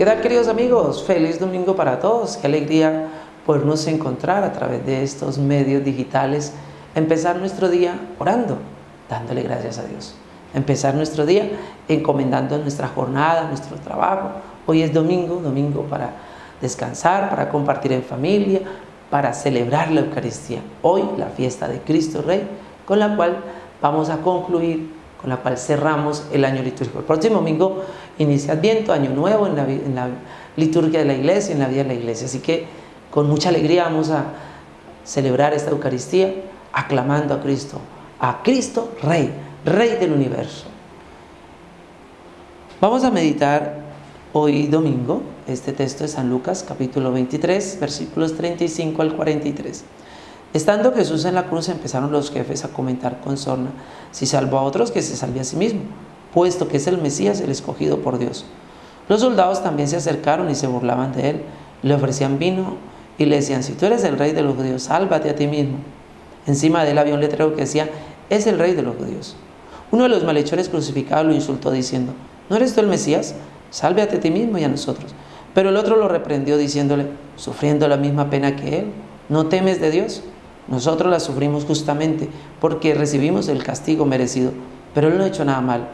¿Qué tal queridos amigos? Feliz domingo para todos. Qué alegría podernos encontrar a través de estos medios digitales. Empezar nuestro día orando, dándole gracias a Dios. Empezar nuestro día encomendando nuestra jornada, nuestro trabajo. Hoy es domingo, domingo para descansar, para compartir en familia, para celebrar la Eucaristía. Hoy la fiesta de Cristo Rey, con la cual vamos a concluir con la cual cerramos el año litúrgico. El próximo domingo inicia Adviento, Año Nuevo en la, liturgia de la iglesia, en la vida de la iglesia. Así que con mucha alegría vamos a celebrar esta Eucaristía aclamando a Cristo, a Cristo Rey, Rey del universo. Vamos a meditar hoy domingo este texto de San Lucas capítulo 23 versículos 35 al 43. Estando Jesús en la cruz empezaron los jefes a comentar con sorna, si salvó a otros que se salve a sí mismo, puesto que es el Mesías el escogido por Dios. Los soldados también se acercaron y se burlaban de él, le ofrecían vino y le decían, si tú eres el rey de los judíos, sálvate a ti mismo. Encima de él había un letrero que decía, es el rey de los judíos. Uno de los malhechores crucificados lo insultó diciendo, ¿no eres tú el Mesías? Sálvate a ti mismo y a nosotros. Pero el otro lo reprendió diciéndole, sufriendo la misma pena que él, ¿no temes de Dios? Nosotros la sufrimos justamente porque recibimos el castigo merecido, pero Él no ha hecho nada mal.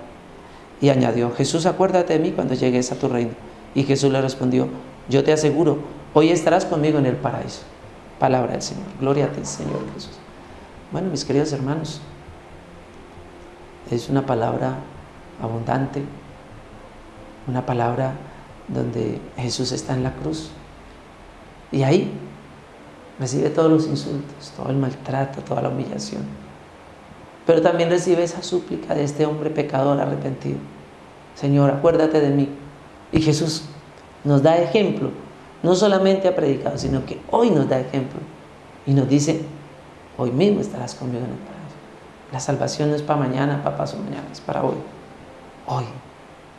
Y añadió, Jesús, acuérdate de mí cuando llegues a tu reino. Y Jesús le respondió, yo te aseguro, hoy estarás conmigo en el paraíso. Palabra del Señor. Gloria a ti, Señor Jesús. Bueno, mis queridos hermanos, es una palabra abundante, una palabra donde Jesús está en la cruz. Y ahí recibe todos los insultos, todo el maltrato, toda la humillación. Pero también recibe esa súplica de este hombre pecador arrepentido. Señor, acuérdate de mí. Y Jesús nos da ejemplo. No solamente ha predicado, sino que hoy nos da ejemplo. Y nos dice, hoy mismo estarás conmigo en el paraíso. La salvación no es para mañana, para pasado mañana, es para hoy. Hoy.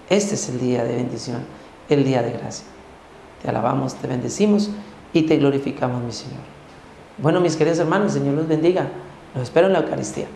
Este es el día de bendición, el día de gracia. Te alabamos, te bendecimos y te glorificamos, mi Señor. Bueno, mis queridos hermanos, Señor los bendiga. Los espero en la Eucaristía.